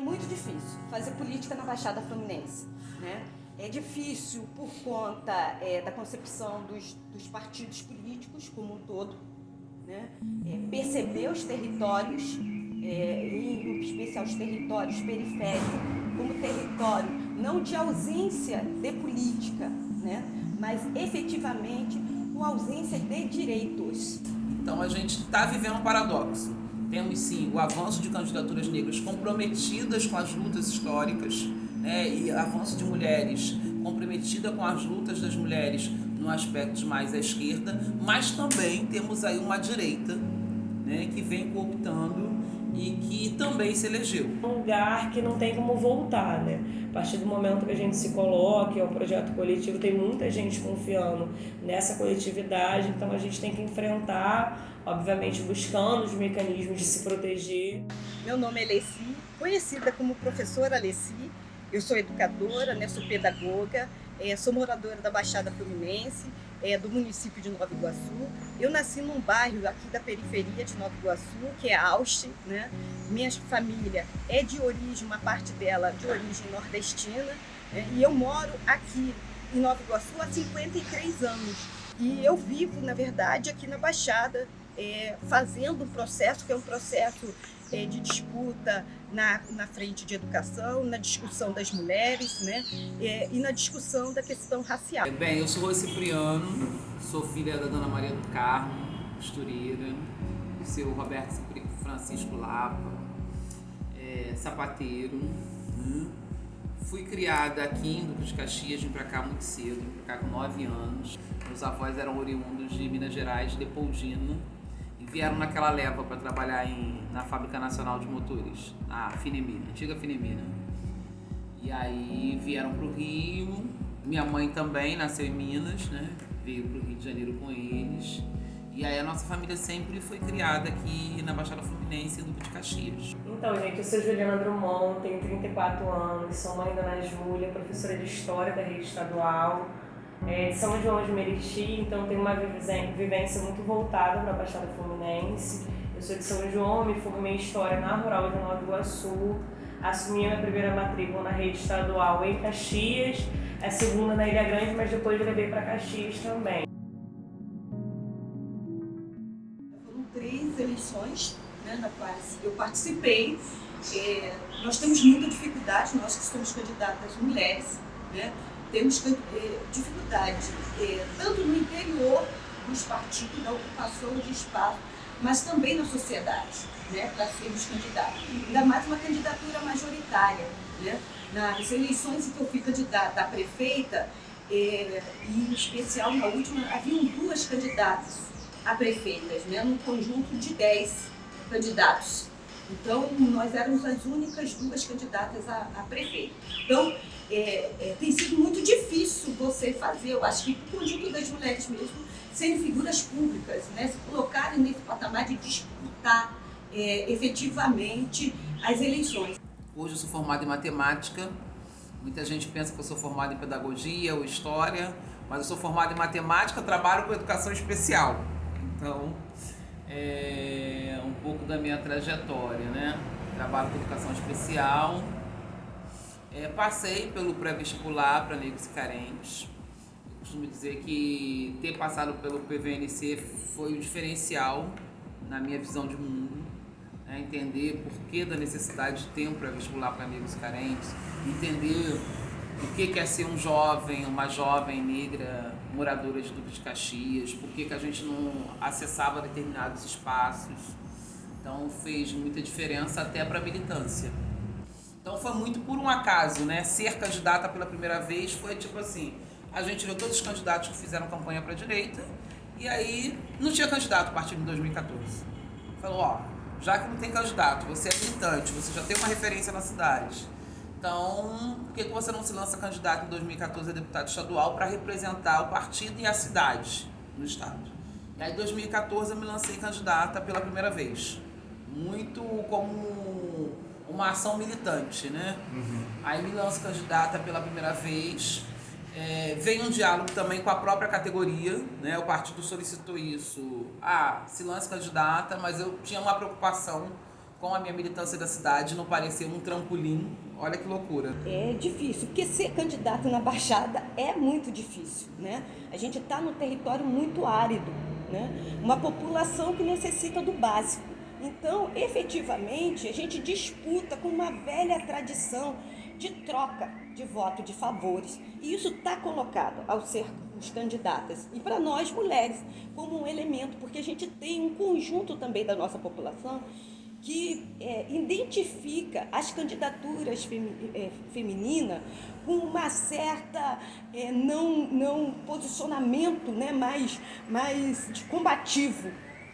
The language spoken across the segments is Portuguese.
É muito difícil fazer política na Baixada Fluminense. Né? É difícil por conta é, da concepção dos, dos, partidos políticos como um todo, né? É, perceber os territórios, é, em especial os territórios periféricos, como território não de ausência de política, né? mas efetivamente com ausência de direitos. Então a gente está vivendo um paradoxo. Temos sim o avanço de candidaturas negras comprometidas com as lutas históricas né, e avanço de mulheres comprometida com as lutas das mulheres no aspecto mais à esquerda, mas também temos aí uma direita né, que vem cooptando e que também se elegeu. Um lugar que não tem como voltar, né? A partir do momento que a gente se coloca, é um projeto coletivo, tem muita gente confiando nessa coletividade, então a gente tem que enfrentar, obviamente buscando os mecanismos de se proteger. Meu nome é Leci, conhecida como professora Leci, eu sou educadora, né, sou pedagoga, é, sou moradora da Baixada Fluminense, é, do município de Nova Iguaçu. Eu nasci num bairro aqui da periferia de Nova Iguaçu, que é Auste. Né? Minha família é de origem, uma parte dela de origem nordestina, né? e eu moro aqui em Nova Iguaçu há 53 anos. E eu vivo, na verdade, aqui na Baixada, é, fazendo um processo que é um processo é, de disputa na, na frente de educação, na discussão das mulheres né, é, e na discussão da questão racial. É, bem, eu sou Cipriano, sou filha da Dona Maria do Carmo, costureira, do seu Roberto Francisco Lapa, é, sapateiro. Né? Fui criada aqui em Duque de Caxias, vim pra cá muito cedo, vim pra cá com 9 anos. Meus avós eram oriundos de Minas Gerais, de Leopoldina vieram naquela leva para trabalhar em, na Fábrica Nacional de Motores, a Finemina, antiga Finemina. E aí vieram para o Rio, minha mãe também nasceu em Minas, né? veio para o Rio de Janeiro com eles. E aí a nossa família sempre foi criada aqui na Baixada Fluminense, do de Caxias. Então, gente, eu sou Juliana Drummond, tenho 34 anos, sou mãe da Ana Júlia, professora de História da Rede Estadual, é, de São João de Meriti, então tenho uma vivência muito voltada para a Baixada Fluminense. Eu sou de São João, me formei em História na Rural de Nova Iguaçu, assumi a minha primeira matrícula na rede estadual em Caxias, a segunda na Ilha Grande, mas depois levei para Caxias também. Foram três eleições né, na quais eu participei. É, nós temos muita dificuldade, nós que somos candidatas mulheres, né? Temos dificuldade, tanto no interior dos partidos, da ocupação de espaço, mas também na sociedade, né, para sermos candidatos. Ainda mais uma candidatura majoritária. Né? Nas eleições em que eu fui candidata a prefeita, eh, e em especial na última, haviam duas candidatas a prefeitas, né, num conjunto de dez candidatos. Então, nós éramos as únicas duas candidatas a, a prefeito. Então, você fazer, eu acho que o conjunto das mulheres mesmo, serem figuras públicas, né, se colocarem nesse patamar de disputar é, efetivamente as eleições. Hoje eu sou formada em matemática, muita gente pensa que eu sou formada em pedagogia ou história, mas eu sou formada em matemática, trabalho com educação especial. Então, é um pouco da minha trajetória, né? Trabalho com educação especial, é, passei pelo pré-vestibular para negros e carentes. Eu costumo dizer que ter passado pelo PVNC foi o diferencial na minha visão de mundo. Né? Entender por que da necessidade de ter um pré-vestibular para negros e carentes, entender o que é ser um jovem, uma jovem negra moradora de Duque de Caxias, por que, que a gente não acessava determinados espaços. Então fez muita diferença até para a militância. Então foi muito por um acaso, né? Ser candidata pela primeira vez foi tipo assim, a gente viu todos os candidatos que fizeram campanha para a direita e aí não tinha candidato a partir de 2014. Falou, ó, já que não tem candidato, você é militante, você já tem uma referência na cidade. Então, por que, que você não se lança candidato em 2014 a deputado estadual para representar o partido e a cidade no estado? E aí em 2014 eu me lancei candidata pela primeira vez. Muito como uma ação militante, né? Uhum. Aí me lanço candidata pela primeira vez. É, vem um diálogo também com a própria categoria, né? O partido solicitou isso. Ah, se lance candidata, mas eu tinha uma preocupação com a minha militância da cidade não parecer um trampolim. Olha que loucura. É difícil, porque ser candidato na Baixada é muito difícil, né? A gente está num território muito árido, né? Uma população que necessita do básico. Então, efetivamente, a gente disputa com uma velha tradição de troca de voto, de favores. E isso está colocado ao ser os candidatas e para nós mulheres como um elemento, porque a gente tem um conjunto também da nossa população que é, identifica as candidaturas femi é, femininas com uma certa é, não, não posicionamento né, mais, mais combativo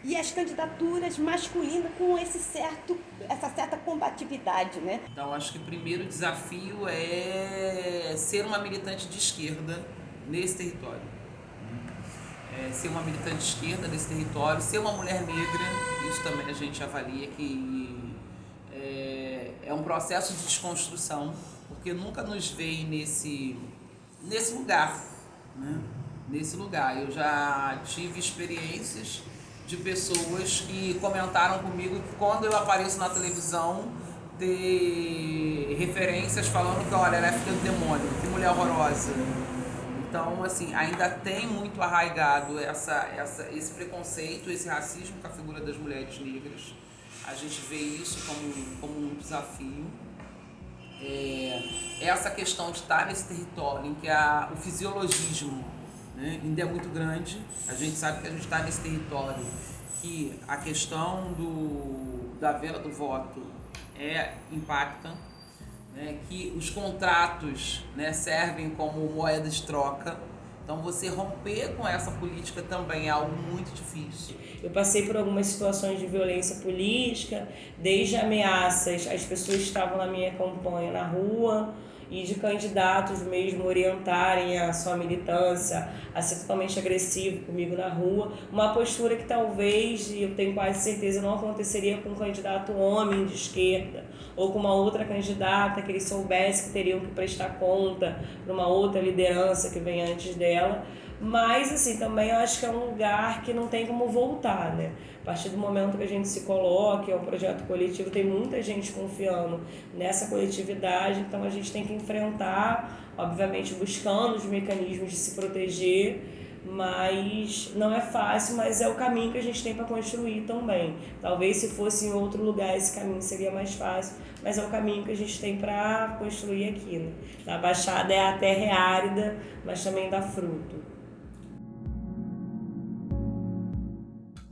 e as candidaturas masculinas com esse certo, essa certa combatividade. Né? Então acho que o primeiro desafio é ser uma militante de esquerda nesse território é, ser uma militante de esquerda nesse território, ser uma mulher negra, isso também a gente avalia que é, é um processo de desconstrução, porque nunca nos veio nesse, nesse lugar, né? nesse lugar. Eu já tive experiências de pessoas que comentaram comigo que quando eu apareço na televisão, ter referências falando que, olha, ela é filha do demônio, que mulher horrorosa. Então, assim, ainda tem muito arraigado essa, essa, esse preconceito, esse racismo com a figura das mulheres negras. A gente vê isso como, como um desafio. É, essa questão de estar nesse território em que a, o fisiologismo né, ainda é muito grande. A gente sabe que a gente está nesse território que a questão do, da venda do voto é, impacta né, que os contratos né, servem como moeda de troca. Então, você romper com essa política também é algo muito difícil. Eu passei por algumas situações de violência política, desde ameaças, as pessoas estavam na minha campanha na rua, e de candidatos mesmo orientarem a sua militância a ser totalmente agressivo comigo na rua, uma postura que talvez, e eu tenho quase certeza, não aconteceria com um candidato homem de esquerda ou com uma outra candidata que eles soubessem que teriam que prestar conta para uma outra liderança que vem antes dela. Mas, assim, também eu acho que é um lugar que não tem como voltar, né? A partir do momento que a gente se coloca, é um projeto coletivo, tem muita gente confiando nessa coletividade, então a gente tem que enfrentar, obviamente buscando os mecanismos de se proteger, mas não é fácil, mas é o caminho que a gente tem para construir também. Talvez se fosse em outro lugar esse caminho seria mais fácil, mas é o caminho que a gente tem para construir aqui. Né? Na Baixada é a terra é árida, mas também dá fruto.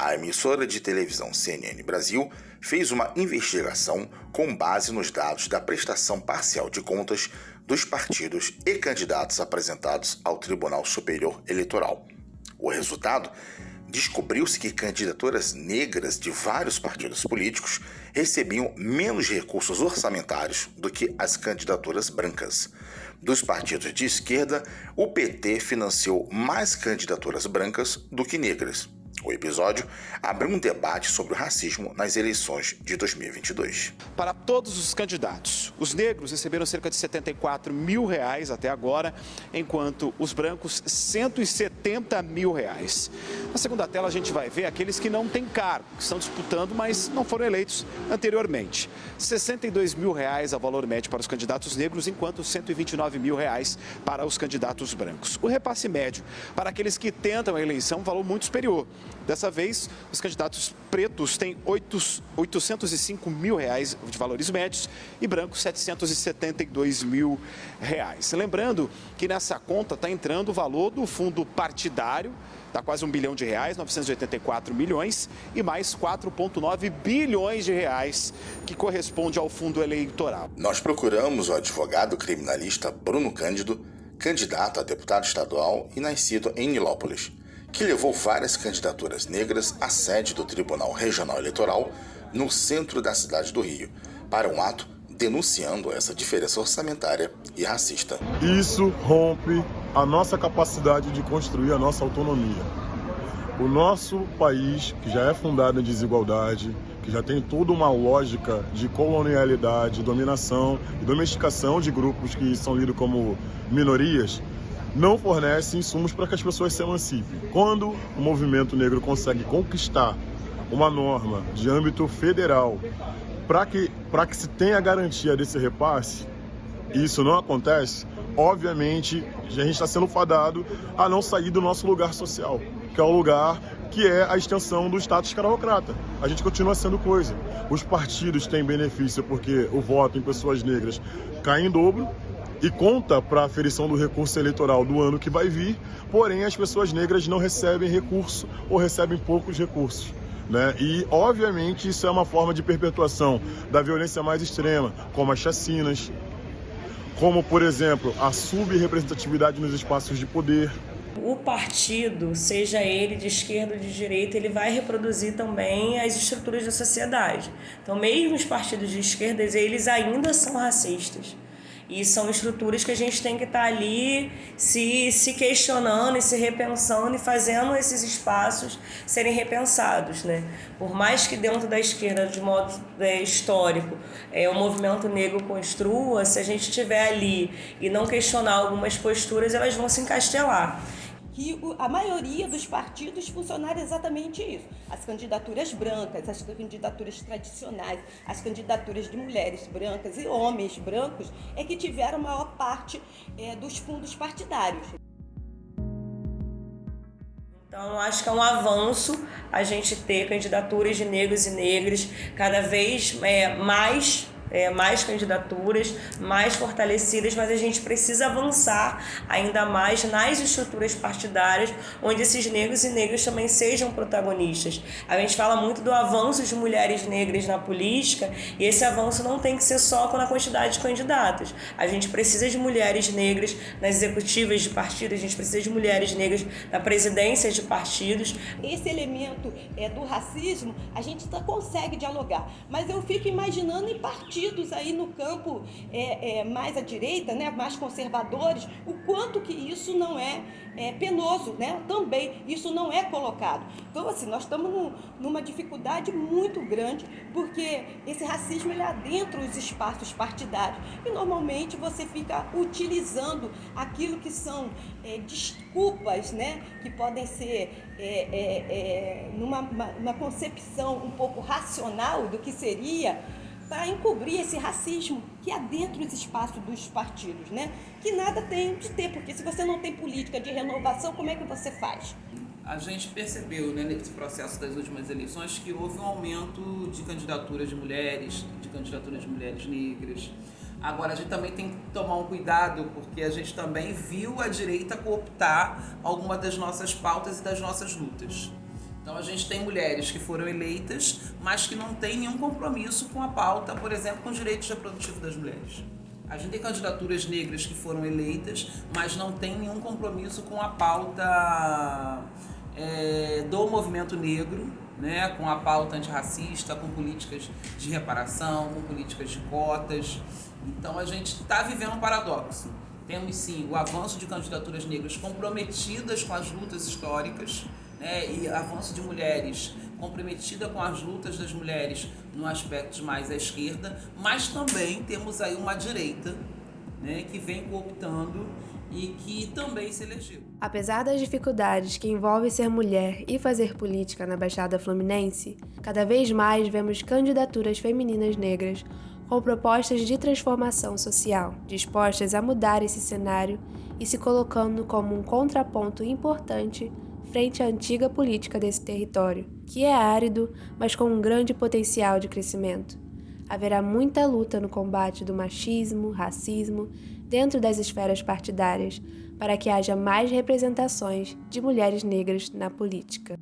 A emissora de televisão CNN Brasil fez uma investigação com base nos dados da prestação parcial de contas dos partidos e candidatos apresentados ao Tribunal Superior Eleitoral. O resultado descobriu-se que candidaturas negras de vários partidos políticos recebiam menos recursos orçamentários do que as candidaturas brancas. Dos partidos de esquerda, o PT financiou mais candidaturas brancas do que negras. O episódio abre um debate sobre o racismo nas eleições de 2022. Para todos os candidatos, os negros receberam cerca de 74 mil reais até agora, enquanto os brancos 170 mil reais. Na segunda tela a gente vai ver aqueles que não têm cargo, que estão disputando, mas não foram eleitos anteriormente. 62 mil reais a valor médio para os candidatos negros, enquanto 129 mil reais para os candidatos brancos. O repasse médio para aqueles que tentam a eleição, um valor muito superior. Dessa vez, os candidatos pretos têm 8, 805 mil reais de valores médios e brancos 772 mil reais. Lembrando que nessa conta está entrando o valor do fundo partidário, está quase um bilhão de reais, 984 milhões, e mais 4,9 bilhões de reais, que corresponde ao fundo eleitoral. Nós procuramos o advogado criminalista Bruno Cândido, candidato a deputado estadual e nascido em Nilópolis que levou várias candidaturas negras à sede do Tribunal Regional Eleitoral no centro da cidade do Rio, para um ato denunciando essa diferença orçamentária e racista. Isso rompe a nossa capacidade de construir a nossa autonomia. O nosso país, que já é fundado em desigualdade, que já tem toda uma lógica de colonialidade, dominação e domesticação de grupos que são lidos como minorias, não fornece insumos para que as pessoas se emancipem. Quando o movimento negro consegue conquistar uma norma de âmbito federal para que, que se tenha garantia desse repasse, e isso não acontece, obviamente a gente está sendo fadado a não sair do nosso lugar social, que é o lugar que é a extensão do status escravocrata. A gente continua sendo coisa. Os partidos têm benefício porque o voto em pessoas negras cai em dobro, e conta para a aferição do recurso eleitoral do ano que vai vir, porém as pessoas negras não recebem recurso ou recebem poucos recursos. Né? E, obviamente, isso é uma forma de perpetuação da violência mais extrema, como as chacinas, como, por exemplo, a subrepresentatividade nos espaços de poder. O partido, seja ele de esquerda ou de direita, ele vai reproduzir também as estruturas da sociedade. Então, mesmo os partidos de esquerda, eles ainda são racistas. E são estruturas que a gente tem que estar tá ali se, se questionando e se repensando e fazendo esses espaços serem repensados. Né? Por mais que dentro da esquerda, de modo é, histórico, é, o movimento negro construa, se a gente estiver ali e não questionar algumas posturas, elas vão se encastelar que a maioria dos partidos funcionaram exatamente isso. As candidaturas brancas, as candidaturas tradicionais, as candidaturas de mulheres brancas e homens brancos é que tiveram maior parte é, dos fundos partidários. Então, acho que é um avanço a gente ter candidaturas de negros e negras cada vez é, mais é, mais candidaturas, mais fortalecidas, mas a gente precisa avançar ainda mais nas estruturas partidárias, onde esses negros e negras também sejam protagonistas. A gente fala muito do avanço de mulheres negras na política, e esse avanço não tem que ser só com a quantidade de candidatos. A gente precisa de mulheres negras nas executivas de partidos, a gente precisa de mulheres negras na presidência de partidos. Esse elemento é, do racismo, a gente consegue dialogar, mas eu fico imaginando em partidos partidos aí no campo é, é, mais à direita, né, mais conservadores, o quanto que isso não é, é penoso, né? Também isso não é colocado. Então, assim, nós estamos num, numa dificuldade muito grande, porque esse racismo ele adentra os espaços partidários e normalmente você fica utilizando aquilo que são é, desculpas, né, que podem ser é, é, é numa uma concepção um pouco racional do que seria para encobrir esse racismo que há dentro dos espaços dos partidos, né? Que nada tem de ter, porque se você não tem política de renovação, como é que você faz? A gente percebeu né, nesse processo das últimas eleições que houve um aumento de candidaturas de mulheres, de candidaturas de mulheres negras. Agora, a gente também tem que tomar um cuidado, porque a gente também viu a direita cooptar alguma das nossas pautas e das nossas lutas. Então a gente tem mulheres que foram eleitas, mas que não têm nenhum compromisso com a pauta, por exemplo, com os direitos reprodutivos das mulheres. A gente tem candidaturas negras que foram eleitas, mas não tem nenhum compromisso com a pauta é, do movimento negro, né, com a pauta antirracista, com políticas de reparação, com políticas de cotas. Então a gente está vivendo um paradoxo. Temos sim o avanço de candidaturas negras comprometidas com as lutas históricas, né, e avanço de mulheres comprometida com as lutas das mulheres no aspecto mais à esquerda, mas também temos aí uma direita né, que vem cooptando e que também se elegeu. Apesar das dificuldades que envolve ser mulher e fazer política na Baixada Fluminense, cada vez mais vemos candidaturas femininas negras com propostas de transformação social, dispostas a mudar esse cenário e se colocando como um contraponto importante frente à antiga política desse território, que é árido, mas com um grande potencial de crescimento. Haverá muita luta no combate do machismo, racismo, dentro das esferas partidárias, para que haja mais representações de mulheres negras na política.